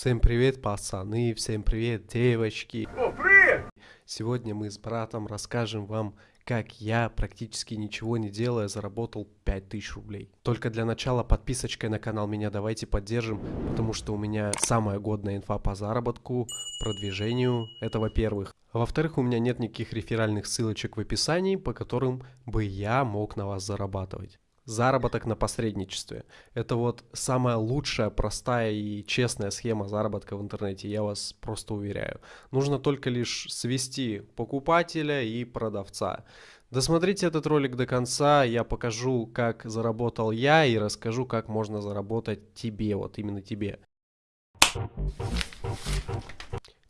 Всем привет, пацаны, всем привет, девочки. О, привет! Сегодня мы с братом расскажем вам, как я, практически ничего не делая, заработал 5000 рублей. Только для начала подписочкой на канал меня давайте поддержим, потому что у меня самая годная инфа по заработку, продвижению, это во-первых. А во-вторых, у меня нет никаких реферальных ссылочек в описании, по которым бы я мог на вас зарабатывать. Заработок на посредничестве. Это вот самая лучшая, простая и честная схема заработка в интернете, я вас просто уверяю. Нужно только лишь свести покупателя и продавца. Досмотрите этот ролик до конца, я покажу, как заработал я и расскажу, как можно заработать тебе, вот именно тебе.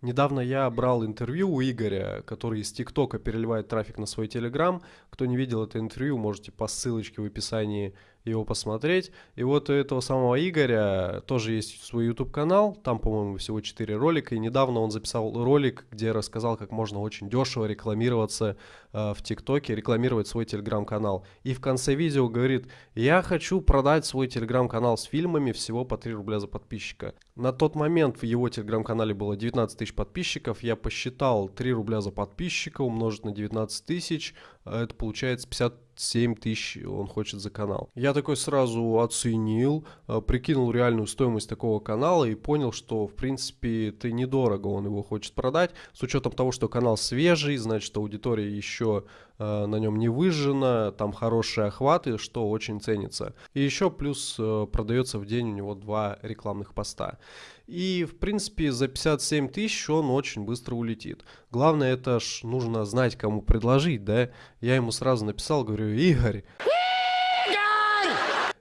Недавно я брал интервью у Игоря, который из ТикТока переливает трафик на свой Телеграм. Кто не видел это интервью, можете по ссылочке в описании его посмотреть. И вот у этого самого Игоря тоже есть свой YouTube канал, там, по-моему, всего 4 ролика. И недавно он записал ролик, где рассказал, как можно очень дешево рекламироваться э, в ТикТоке, рекламировать свой Телеграм-канал. И в конце видео говорит, я хочу продать свой Телеграм-канал с фильмами всего по 3 рубля за подписчика. На тот момент в его Телеграм-канале было 19 тысяч подписчиков. Я посчитал 3 рубля за подписчика умножить на 19 тысяч, а это получается 50 7 тысяч он хочет за канал. Я такой сразу оценил, э, прикинул реальную стоимость такого канала и понял, что в принципе это недорого он его хочет продать. С учетом того, что канал свежий, значит аудитория еще на нем не выжжена, там хорошие охваты, что очень ценится. И еще плюс э, продается в день у него два рекламных поста. И, в принципе, за 57 тысяч он очень быстро улетит. Главное, это ж нужно знать, кому предложить, да? Я ему сразу написал, говорю, Игорь,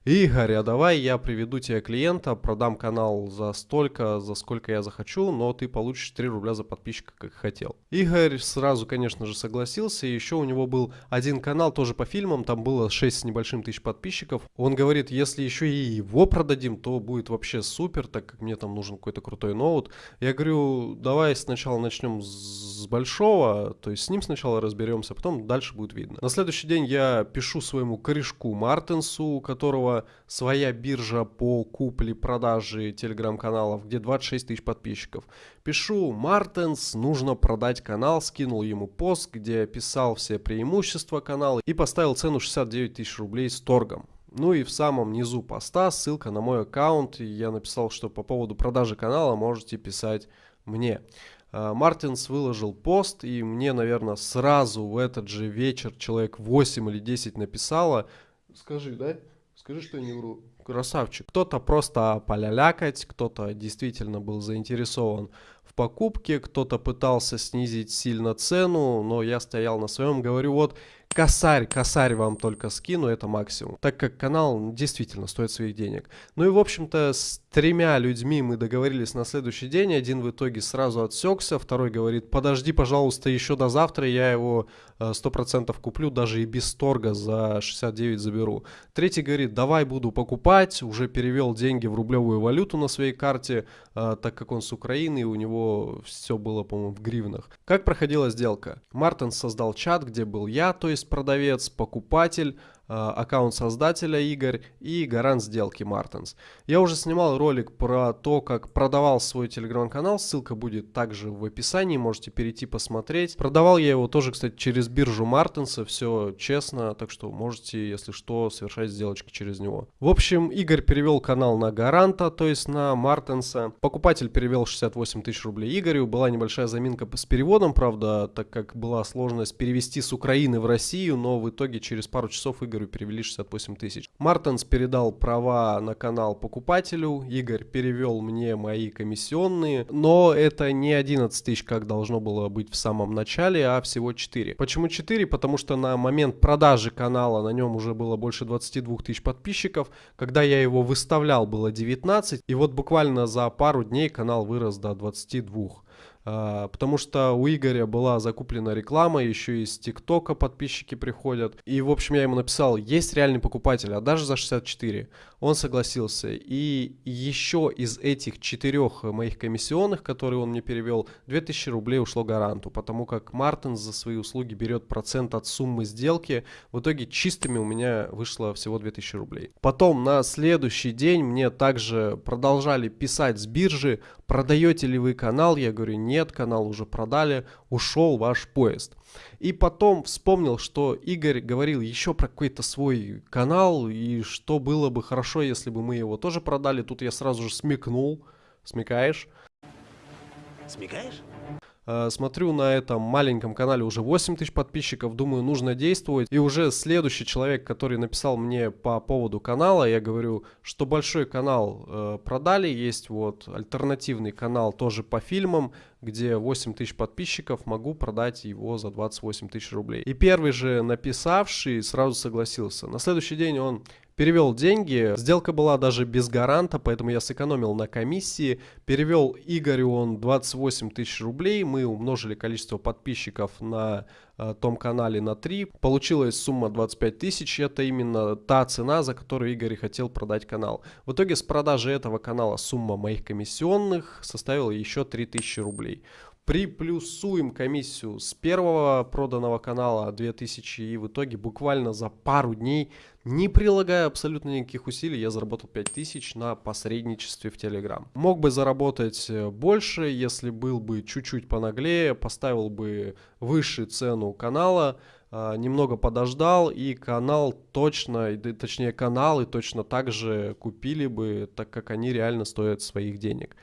Игорь, а давай я приведу тебе клиента, продам канал за столько, за сколько я захочу, но ты получишь 3 рубля за подписчика, как хотел. Игорь сразу, конечно же, согласился. Еще у него был один канал тоже по фильмам, там было 6 с небольшим тысяч подписчиков. Он говорит, если еще и его продадим, то будет вообще супер, так как мне там нужен какой-то крутой ноут. Я говорю, давай сначала начнем с большого, то есть с ним сначала разберемся, потом дальше будет видно. На следующий день я пишу своему корешку Мартинсу, у которого своя биржа по купле-продаже телеграм-каналов, где 26 тысяч подписчиков. Пишу, Мартенс, нужно продать канал, скинул ему пост, где описал все преимущества канала и поставил цену 69 тысяч рублей с торгом. Ну и в самом низу поста ссылка на мой аккаунт. Я написал, что по поводу продажи канала можете писать мне. А, Мартинс выложил пост, и мне, наверное, сразу в этот же вечер человек 8 или 10 написало. Скажи, да? Скажи, что я не вру. Красавчик. Кто-то просто полялякать, кто-то действительно был заинтересован в покупке, кто-то пытался снизить сильно цену, но я стоял на своем, говорю, вот косарь, косарь вам только скину, это максимум. Так как канал действительно стоит своих денег. Ну и в общем-то с тремя людьми мы договорились на следующий день. Один в итоге сразу отсекся, второй говорит, подожди, пожалуйста, еще до завтра, я его 100% э, куплю, даже и без торга за 69 заберу. Третий говорит, давай буду покупать, уже перевел деньги в рублевую валюту на своей карте, э, так как он с Украины, и у него все было, по-моему, в гривнах. Как проходила сделка? Мартин создал чат, где был я, то есть продавец, покупатель, аккаунт создателя Игорь и гарант сделки Мартинс. Я уже снимал ролик про то, как продавал свой телеграм-канал, ссылка будет также в описании, можете перейти посмотреть. Продавал я его тоже, кстати, через биржу Мартинса, все честно, так что можете, если что, совершать сделочки через него. В общем, Игорь перевел канал на гаранта, то есть на Мартинса. Покупатель перевел 68 тысяч рублей Игорю, была небольшая заминка с переводом, правда, так как была сложность перевести с Украины в Россию, но в итоге через пару часов Игорь Игорю перевели 68 тысяч. Мартенс передал права на канал покупателю, Игорь перевел мне мои комиссионные, но это не 11 тысяч, как должно было быть в самом начале, а всего 4. Почему 4? Потому что на момент продажи канала на нем уже было больше 22 тысяч подписчиков, когда я его выставлял было 19, и вот буквально за пару дней канал вырос до 22. А, потому что у Игоря была закуплена реклама, еще из ТикТока подписчики приходят. И, в общем, я ему написал, есть реальный покупатель, а даже за 64. Он согласился. И еще из этих четырех моих комиссионных, которые он мне перевел, 2000 рублей ушло гаранту, потому как Мартин за свои услуги берет процент от суммы сделки. В итоге чистыми у меня вышло всего 2000 рублей. Потом на следующий день мне также продолжали писать с биржи, продаете ли вы канал? Я говорю, нет, канал уже продали, ушел ваш поезд. И потом вспомнил, что Игорь говорил еще про какой-то свой канал, и что было бы хорошо, если бы мы его тоже продали. Тут я сразу же смекнул. Смекаешь? Смекаешь? Э, смотрю на этом маленьком канале уже 8 тысяч подписчиков, думаю, нужно действовать. И уже следующий человек, который написал мне по поводу канала, я говорю, что большой канал э, продали, есть вот альтернативный канал тоже по фильмам, где 8 тысяч подписчиков, могу продать его за 28 тысяч рублей. И первый же написавший сразу согласился. На следующий день он перевел деньги. Сделка была даже без гаранта, поэтому я сэкономил на комиссии. Перевел Игорю он 28 тысяч рублей. Мы умножили количество подписчиков на э, том канале на 3. Получилась сумма 25 тысяч. Это именно та цена, за которую Игорь хотел продать канал. В итоге с продажи этого канала сумма моих комиссионных составила еще 3000 рублей приплюсуем комиссию с первого проданного канала 2000 и в итоге буквально за пару дней, не прилагая абсолютно никаких усилий, я заработал 5000 на посредничестве в Telegram. Мог бы заработать э, больше, если был бы чуть-чуть понаглее, поставил бы выше цену канала, а, немного подождал и канал точно, точнее каналы точно так же купили бы, так как они реально стоят своих денег.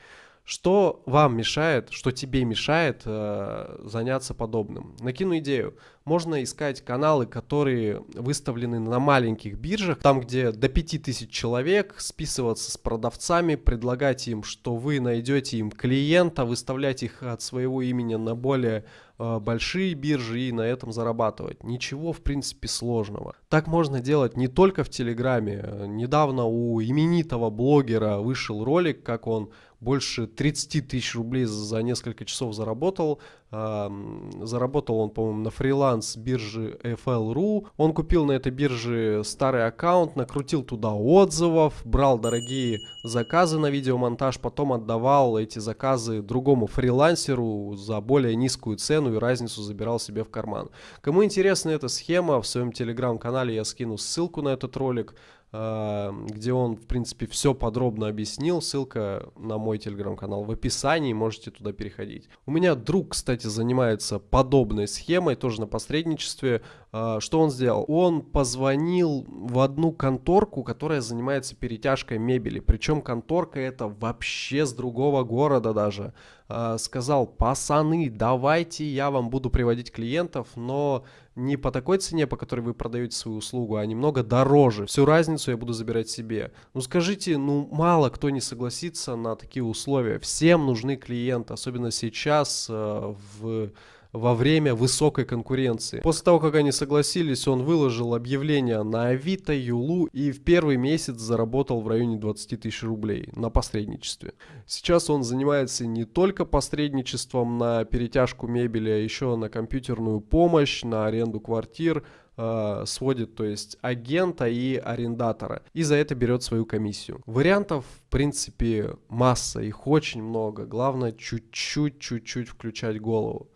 Что вам мешает, что тебе мешает э, заняться подобным? Накину идею. Можно искать каналы, которые выставлены на маленьких биржах, там где до 5000 человек, списываться с продавцами, предлагать им, что вы найдете им клиента, выставлять их от своего имени на более э, большие биржи и на этом зарабатывать. Ничего в принципе сложного. Так можно делать не только в Телеграме. Недавно у именитого блогера вышел ролик, как он больше 30 тысяч рублей за несколько часов заработал. Заработал он, по-моему, на фриланс биржи FL.ru. Он купил на этой бирже старый аккаунт, накрутил туда отзывов, брал дорогие заказы на видеомонтаж, потом отдавал эти заказы другому фрилансеру за более низкую цену и разницу забирал себе в карман. Кому интересна эта схема, в своем телеграм-канале я скину ссылку на этот ролик. А, где он, в принципе, все подробно объяснил. Ссылка на мой телеграм-канал в описании, можете туда переходить. У меня друг, кстати, занимается подобной схемой, тоже на посредничестве. А, что он сделал? Он позвонил в одну конторку, которая занимается перетяжкой мебели. Причем конторка это вообще с другого города даже. А, сказал, пацаны, давайте я вам буду приводить клиентов, но не по такой цене, по которой вы продаете свою услугу, а немного дороже. Всю разницу я буду забирать себе. Ну скажите, ну мало кто не согласится на такие условия. Всем нужны клиенты, особенно сейчас э, в во время высокой конкуренции. После того, как они согласились, он выложил объявление на Авито, Юлу и в первый месяц заработал в районе 20 тысяч рублей на посредничестве. Сейчас он занимается не только посредничеством на перетяжку мебели, а еще на компьютерную помощь, на аренду квартир, э, сводит, то есть агента и арендатора, и за это берет свою комиссию. Вариантов, в принципе, масса, их очень много, главное чуть-чуть, чуть-чуть включать голову.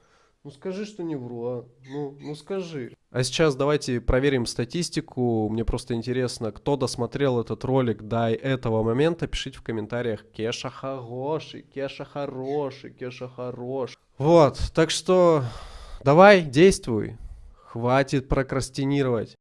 Ну скажи, что не вру, а? Ну, ну скажи. А сейчас давайте проверим статистику. Мне просто интересно, кто досмотрел этот ролик до этого момента. Пишите в комментариях. Кеша хороший, Кеша хороший, Кеша хороший. Вот, так что давай, действуй. Хватит прокрастинировать.